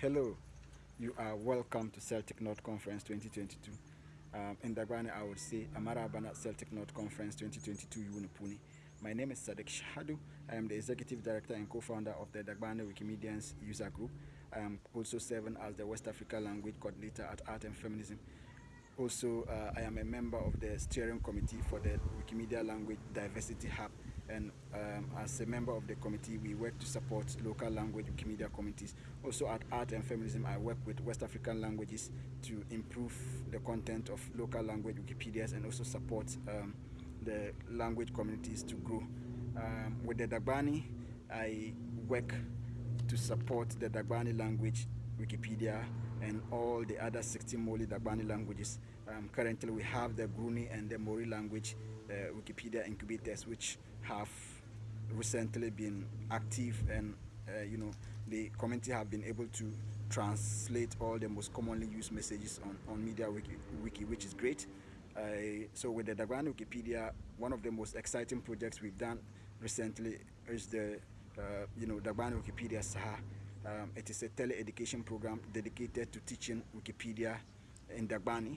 Hello, you are welcome to Celtic Knot Conference 2022. Um, in Dagbani, I would say Amarabana Celtic Knot Conference 2022 Yunupuni. My name is Sadik Shahadu. I am the Executive Director and co-founder of the Dagbani Wikimedians user group. I am also serving as the West Africa Language Coordinator at Art and Feminism. Also, uh, I am a member of the steering committee for the Wikimedia Language Diversity Hub and um, as a member of the committee we work to support local language Wikimedia communities. Also at Art and Feminism I work with West African languages to improve the content of local language Wikipedias and also support um, the language communities to grow. Um, with the Dagbani I work to support the Dagbani language Wikipedia and all the other 16 Mole Dagbani languages. Um, currently we have the Gurene and the Mori language uh, Wikipedia incubators which have recently been active and uh, you know the community have been able to translate all the most commonly used messages on, on MediaWiki, wiki which is great uh, so with the Dagbani Wikipedia one of the most exciting projects we've done recently is the uh, you know Dagbani Wikipedia Saha um, it is a tele-education program dedicated to teaching Wikipedia in Dagbani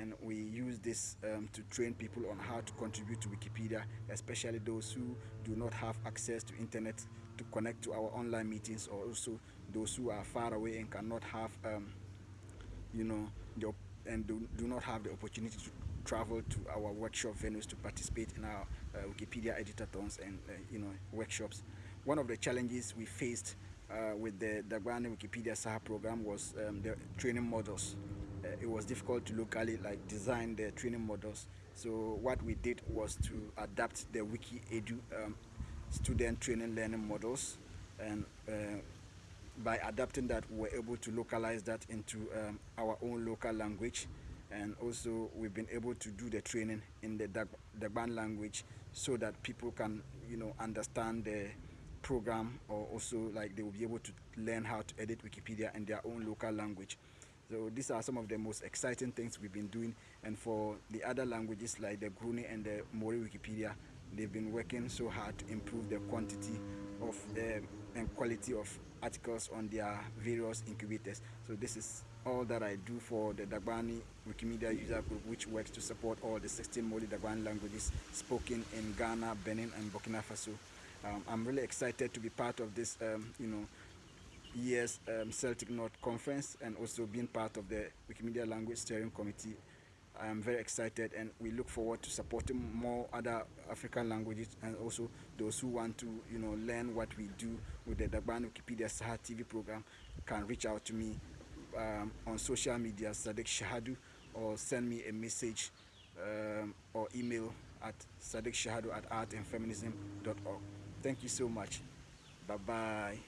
and we use this um, to train people on how to contribute to Wikipedia, especially those who do not have access to internet to connect to our online meetings or also those who are far away and cannot have, um, you know, the, and do, do not have the opportunity to travel to our workshop venues to participate in our uh, Wikipedia editathons and, uh, you know, workshops. One of the challenges we faced uh, with the Dagbani Wikipedia Saha program was um, the training models uh, it was difficult to locally like design the training models. So what we did was to adapt the Wiki Edu um, student training learning models and uh, by adapting that we were able to localize that into um, our own local language and also we've been able to do the training in the Dagban language so that people can you know understand the program or also like they will be able to learn how to edit Wikipedia in their own local language. So these are some of the most exciting things we've been doing. And for the other languages like the Gurene and the Mori Wikipedia, they've been working so hard to improve the quantity of the and quality of articles on their various incubators. So this is all that I do for the Dagbani Wikimedia user group, which works to support all the 16 Mole Dagbani languages spoken in Ghana, Benin, and Burkina Faso. Um, I'm really excited to be part of this, um, you know, year's um, Celtic Knot Conference and also being part of the Wikimedia Language Steering Committee. I am very excited and we look forward to supporting more other African languages and also those who want to you know learn what we do with the Dagban Wikipedia Saha TV program can reach out to me um, on social media Sadik Shahadu or send me a message um, or email at sadekshahadu at artandfeminism.org. Thank you so much. Bye-bye.